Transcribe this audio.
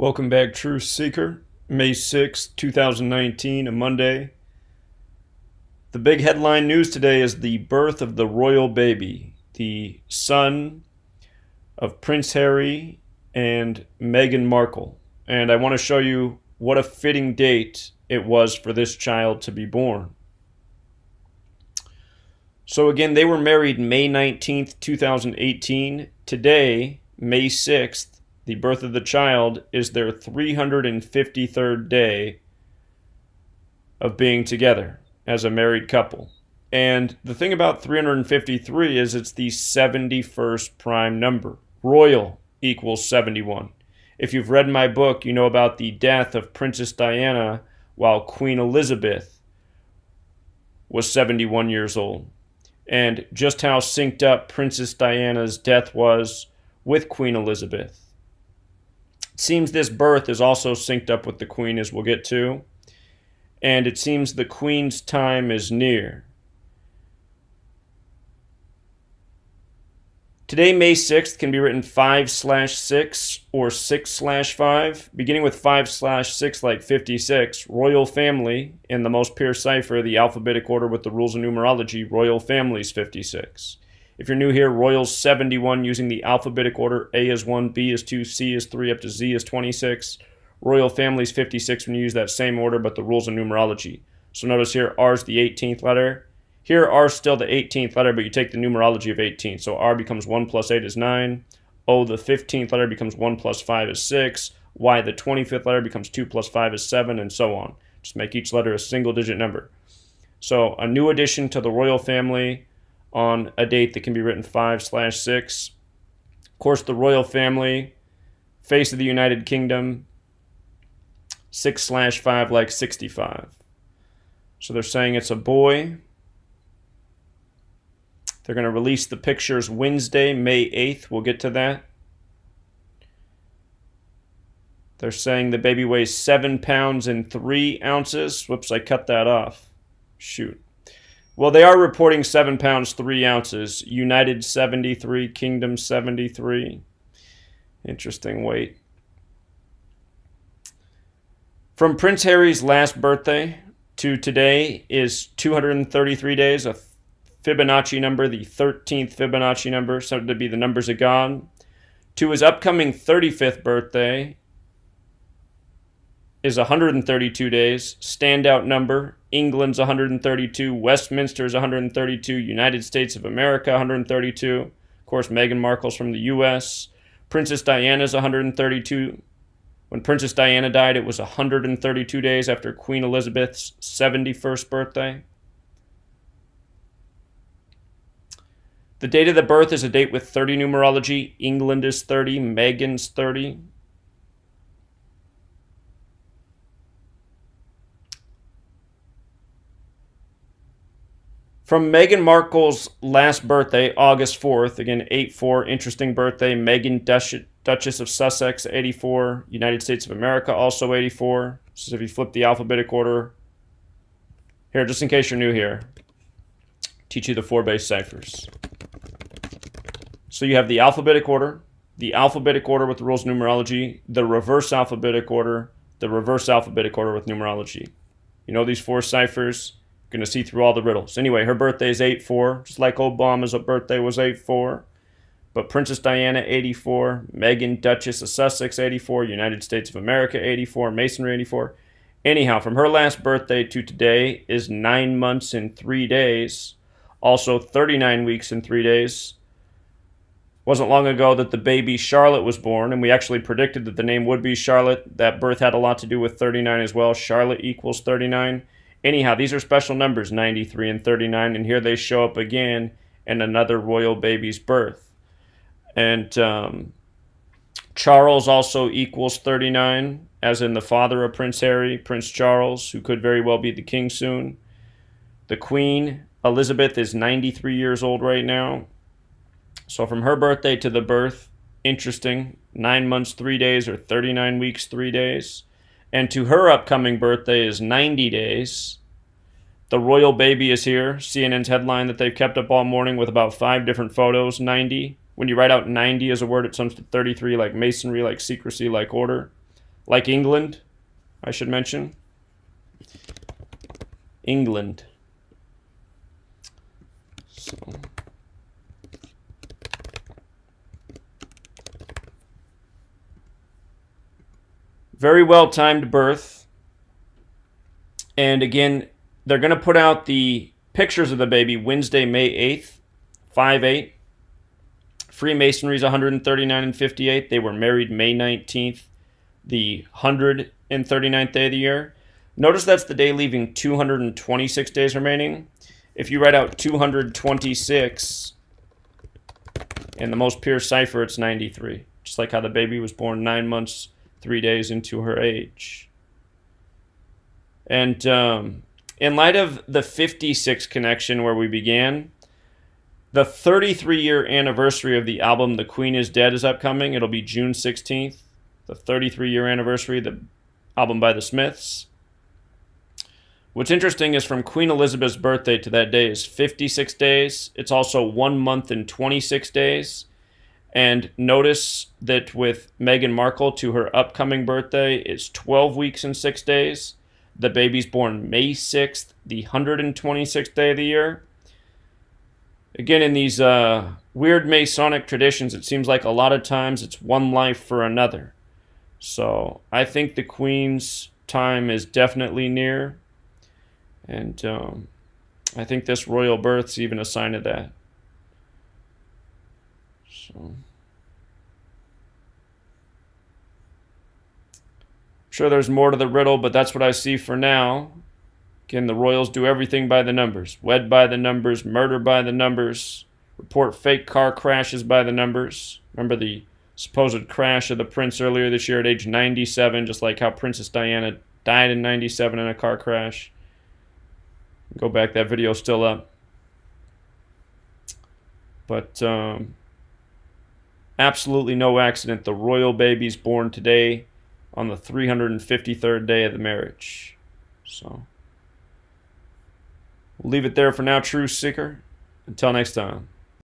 Welcome back, Truth Seeker. May 6, 2019, a Monday. The big headline news today is the birth of the royal baby, the son of Prince Harry and Meghan Markle. And I want to show you what a fitting date it was for this child to be born. So, again, they were married May 19th, 2018. Today, May 6th, the birth of the child is their 353rd day of being together as a married couple. And the thing about 353 is it's the 71st prime number. Royal equals 71. If you've read my book, you know about the death of Princess Diana while Queen Elizabeth was 71 years old. And just how synced up Princess Diana's death was with Queen Elizabeth seems this birth is also synced up with the queen, as we'll get to. And it seems the queen's time is near. Today, May 6th, can be written 5 slash 6 or 6 slash 5. Beginning with 5 slash 6 like 56, royal family, in the most pure cipher, the alphabetic order with the rules of numerology, royal families 56. If you're new here, Royals 71 using the alphabetic order. A is 1, B is 2, C is 3, up to Z is 26. Royal Families 56 when you use that same order, but the rules of numerology. So notice here, R is the 18th letter. Here, R is still the 18th letter, but you take the numerology of 18. So R becomes 1 plus 8 is 9. O, the 15th letter, becomes 1 plus 5 is 6. Y, the 25th letter, becomes 2 plus 5 is 7, and so on. Just make each letter a single digit number. So a new addition to the royal family on a date that can be written 5 slash 6. Of course, the royal family, face of the United Kingdom, 6 slash 5 like 65. So they're saying it's a boy. They're going to release the pictures Wednesday, May 8th. We'll get to that. They're saying the baby weighs 7 pounds and 3 ounces. Whoops, I cut that off. Shoot. Well, they are reporting seven pounds three ounces. United 73, Kingdom 73. Interesting weight. From Prince Harry's last birthday to today is 233 days, a Fibonacci number, the 13th Fibonacci number, said to be the numbers of God. To his upcoming 35th birthday is 132 days. Standout number. England's 132. Westminster's 132. United States of America 132. Of course, Meghan Markle's from the U.S. Princess Diana's 132. When Princess Diana died, it was 132 days after Queen Elizabeth's 71st birthday. The date of the birth is a date with 30 numerology. England is 30. Meghan's 30. From Meghan Markle's last birthday, August 4th, again, 8 4, interesting birthday. Meghan Duchess of Sussex, 84. United States of America, also 84. So if you flip the alphabetic order, here, just in case you're new here, teach you the four base ciphers. So you have the alphabetic order, the alphabetic order with the rules of numerology, the reverse alphabetic order, the reverse alphabetic order with numerology. You know these four ciphers? Going to see through all the riddles. Anyway, her birthday is 8-4, just like Obama's birthday was 8-4. But Princess Diana, 84. Meghan, Duchess of Sussex, 84. United States of America, 84. Masonry, 84. Anyhow, from her last birthday to today is 9 months and 3 days. Also 39 weeks and 3 days. Wasn't long ago that the baby Charlotte was born, and we actually predicted that the name would be Charlotte. That birth had a lot to do with 39 as well. Charlotte equals 39. Anyhow, these are special numbers, 93 and 39, and here they show up again in another royal baby's birth. And um, Charles also equals 39, as in the father of Prince Harry, Prince Charles, who could very well be the king soon. The Queen, Elizabeth, is 93 years old right now. So from her birthday to the birth, interesting, 9 months, 3 days, or 39 weeks, 3 days and to her upcoming birthday is 90 days. The royal baby is here. CNN's headline that they've kept up all morning with about five different photos. 90. When you write out 90 as a word, it sums to 33, like masonry, like secrecy, like order. like England, I should mention. England. So. Very well timed birth. And again, they're going to put out the pictures of the baby Wednesday, May 8th, 5 8. Freemasonry's 139 and 58. They were married May 19th, the 139th day of the year. Notice that's the day leaving 226 days remaining. If you write out 226 in the most pure cipher, it's 93. Just like how the baby was born nine months, three days into her age. And um, in light of the 56 connection where we began, the 33 year anniversary of the album The Queen is Dead is upcoming. It'll be June 16th, the 33 year anniversary, the album by the Smiths. What's interesting is from Queen Elizabeth's birthday to that day is 56 days. It's also one month and 26 days. And notice that with Meghan Markle to her upcoming birthday is 12 weeks and six days. The baby's born May 6th, the 126th day of the year. Again, in these uh, weird Masonic traditions, it seems like a lot of times it's one life for another. So I think the Queen's time is definitely near. And um, I think this royal birth's even a sign of that. So. Sure, there's more to the riddle, but that's what I see for now. Again, the Royals do everything by the numbers. Wed by the numbers, murder by the numbers, report fake car crashes by the numbers. Remember the supposed crash of the prince earlier this year at age 97, just like how Princess Diana died in 97 in a car crash. Go back, that video's still up. But um, absolutely no accident. The royal baby's born today on the 353rd day of the marriage. So. We'll leave it there for now, True Seeker. Until next time.